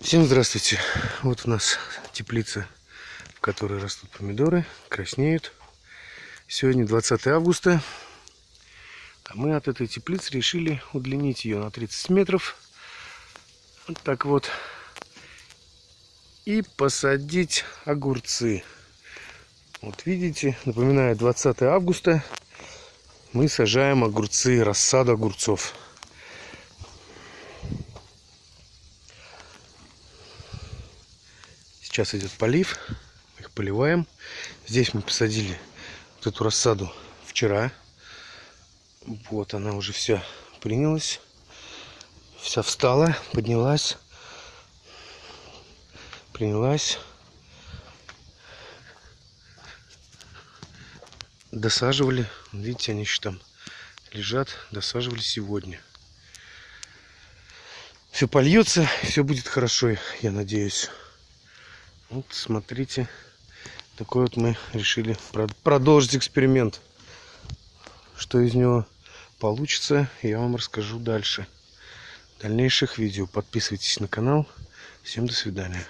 Всем здравствуйте. Вот у нас теплица, в которой растут помидоры, краснеют. Сегодня 20 августа. А мы от этой теплицы решили удлинить ее на 30 метров. Вот так вот. И посадить огурцы. Вот видите, напоминаю, 20 августа мы сажаем огурцы, рассаду огурцов. Сейчас идет полив. Их поливаем. Здесь мы посадили вот эту рассаду вчера. Вот она уже вся принялась. Вся встала, поднялась. Принялась. Досаживали. Видите, они еще там лежат. Досаживали сегодня. Все польется, все будет хорошо, я надеюсь. Вот смотрите, такой вот мы решили продолжить эксперимент. Что из него получится, я вам расскажу дальше. В дальнейших видео. Подписывайтесь на канал. Всем до свидания.